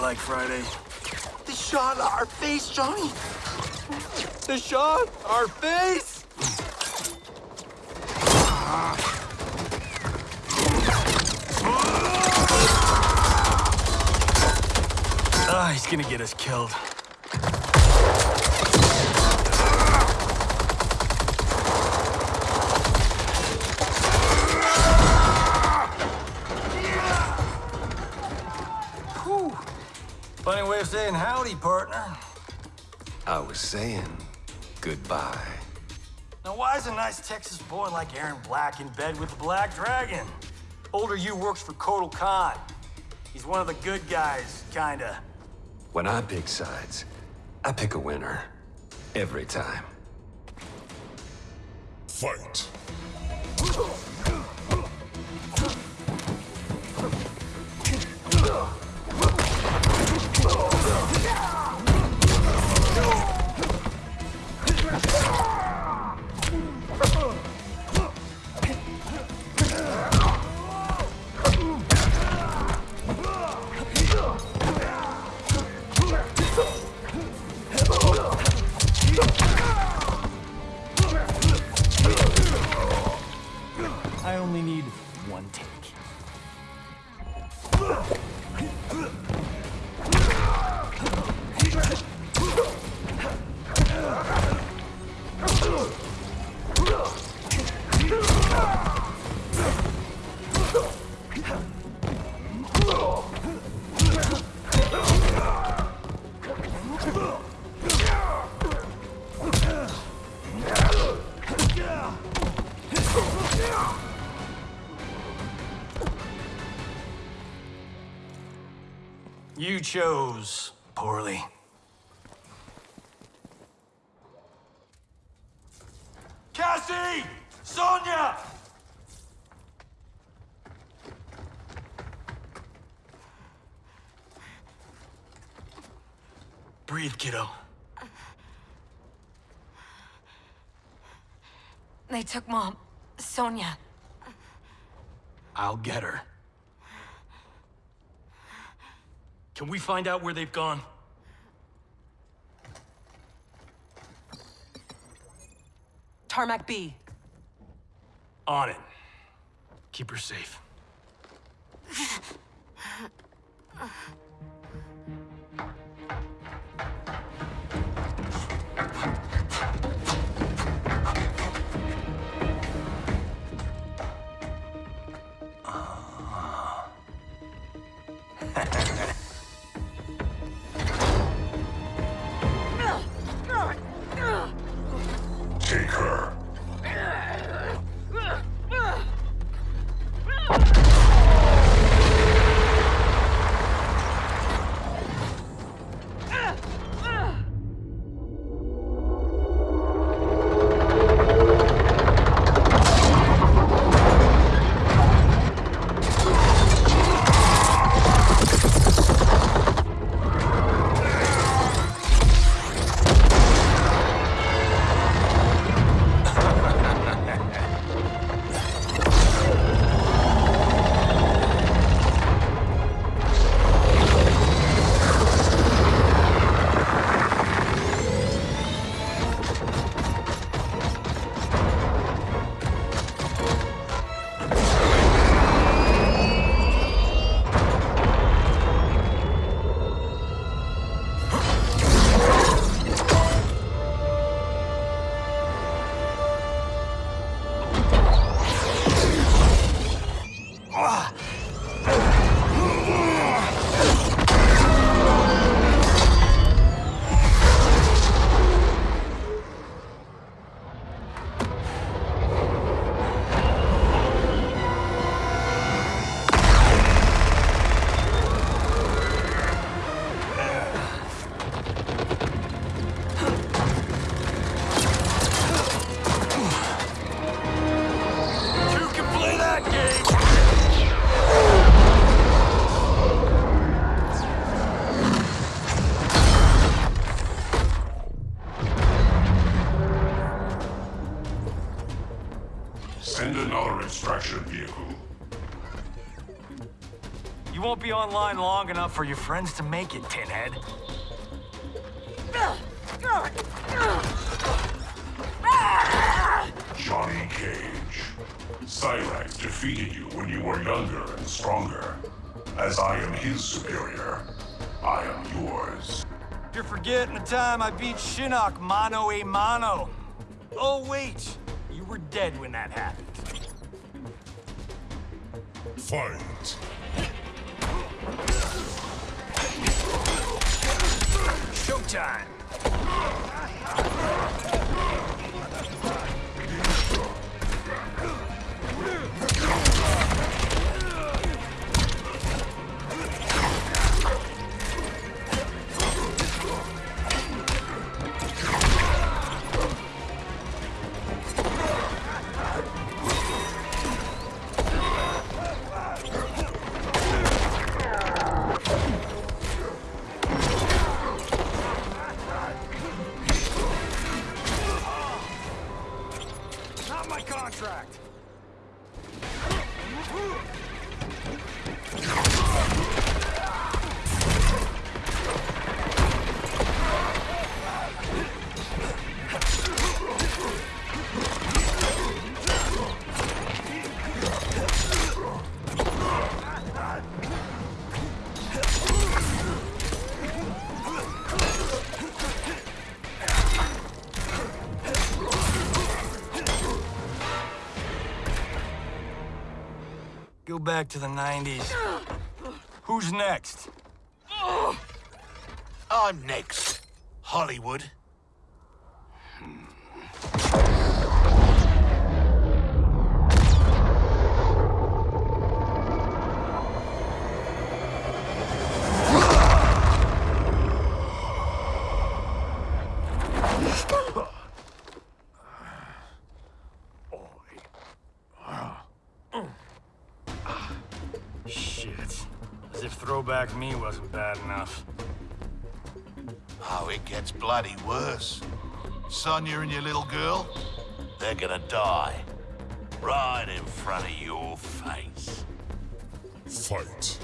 like Friday. They shot our face, Johnny. They shot our face! Ah, he's gonna get us killed. Funny way of saying howdy, partner. I was saying goodbye. Now, why is a nice Texas boy like Erron Black in bed with the Black Dragon? Older you works for Kotal Khan. He's one of the good guys, kinda. When I pick sides, I pick a winner. Every time. Fight. I only need one take. You chose poorly. Sonya! Breathe, kiddo. They took Mom. Sonya. I'll get her. Can we find out where they've gone? Tarmac B. On it. Keep her safe. Take her. Another extraction vehicle. You won't be online long enough for your friends to make it, Pinhead. Johnny Cage. Cyrax defeated you when you were younger and stronger. As I am his superior, I am yours. You're forgetting the time I beat Shinnok mano a mano. Oh, wait. You were dead when that happened. Fight. Showtime! Go back to the 90s. Who's next? I'm next. Hollywood. Shit. As if throwback me wasn't bad enough. Oh, it gets bloody worse. Sonya and your little girl, they're gonna die. Right in front of your face. Fight.